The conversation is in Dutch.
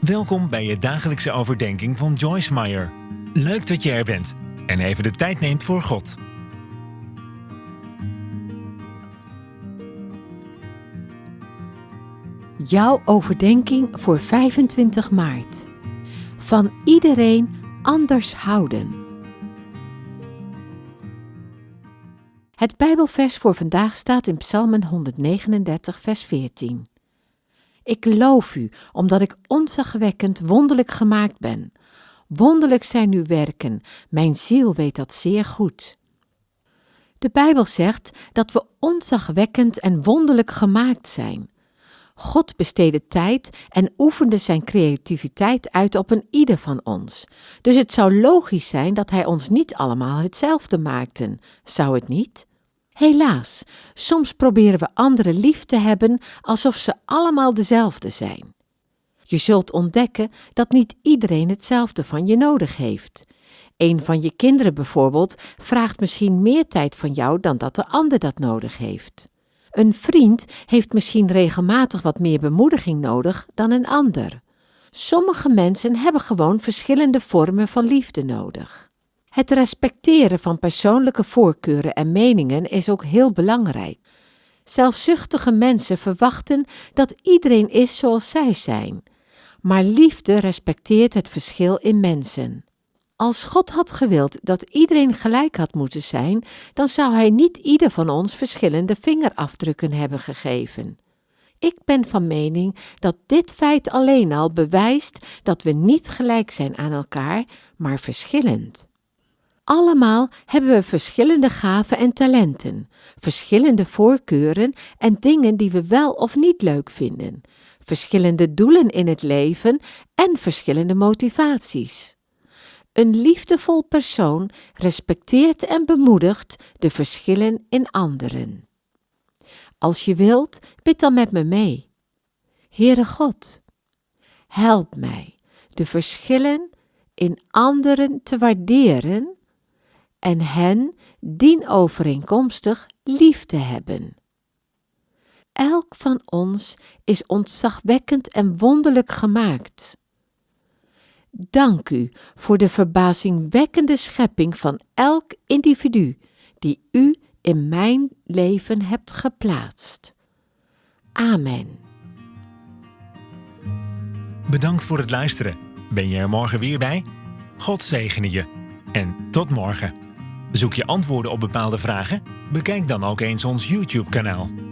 Welkom bij je dagelijkse overdenking van Joyce Meyer. Leuk dat je er bent en even de tijd neemt voor God. Jouw overdenking voor 25 maart. Van iedereen anders houden. Het Bijbelvers voor vandaag staat in Psalmen 139, vers 14. Ik loof u, omdat ik onzagwekkend wonderlijk gemaakt ben. Wonderlijk zijn uw werken, mijn ziel weet dat zeer goed. De Bijbel zegt dat we onzagwekkend en wonderlijk gemaakt zijn. God besteedde tijd en oefende zijn creativiteit uit op een ieder van ons. Dus het zou logisch zijn dat hij ons niet allemaal hetzelfde maakte, zou het niet? Helaas, soms proberen we anderen lief te hebben alsof ze allemaal dezelfde zijn. Je zult ontdekken dat niet iedereen hetzelfde van je nodig heeft. Een van je kinderen bijvoorbeeld vraagt misschien meer tijd van jou dan dat de ander dat nodig heeft. Een vriend heeft misschien regelmatig wat meer bemoediging nodig dan een ander. Sommige mensen hebben gewoon verschillende vormen van liefde nodig. Het respecteren van persoonlijke voorkeuren en meningen is ook heel belangrijk. Zelfzuchtige mensen verwachten dat iedereen is zoals zij zijn, maar liefde respecteert het verschil in mensen. Als God had gewild dat iedereen gelijk had moeten zijn, dan zou Hij niet ieder van ons verschillende vingerafdrukken hebben gegeven. Ik ben van mening dat dit feit alleen al bewijst dat we niet gelijk zijn aan elkaar, maar verschillend. Allemaal hebben we verschillende gaven en talenten, verschillende voorkeuren en dingen die we wel of niet leuk vinden, verschillende doelen in het leven en verschillende motivaties. Een liefdevol persoon respecteert en bemoedigt de verschillen in anderen. Als je wilt, bid dan met me mee. Heere God, help mij de verschillen in anderen te waarderen en hen dienovereenkomstig lief te hebben. Elk van ons is ontzagwekkend en wonderlijk gemaakt. Dank u voor de verbazingwekkende schepping van elk individu die u in mijn leven hebt geplaatst. Amen. Bedankt voor het luisteren. Ben je er morgen weer bij? God zegene je. En tot morgen. Zoek je antwoorden op bepaalde vragen? Bekijk dan ook eens ons YouTube-kanaal.